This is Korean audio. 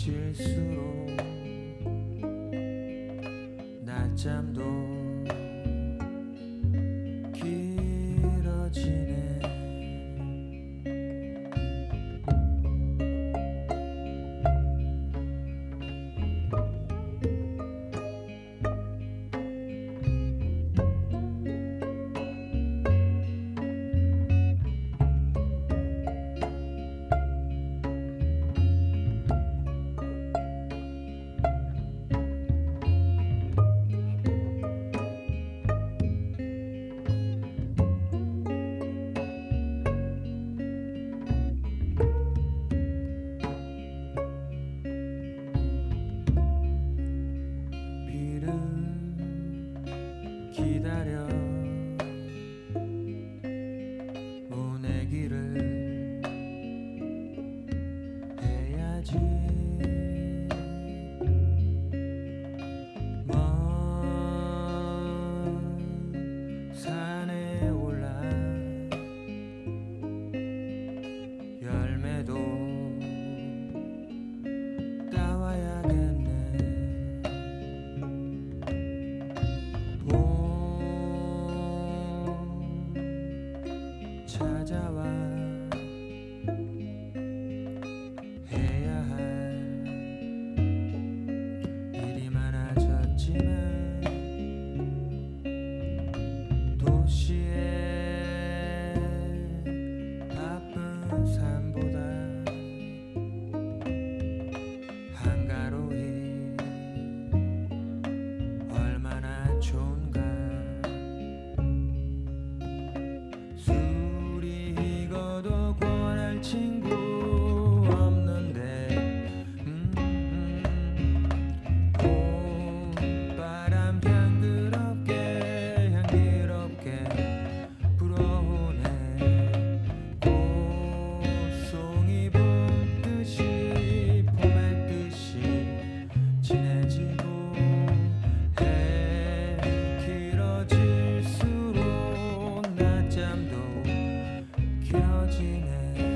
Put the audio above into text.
지칠수록 낮잠도 happiness.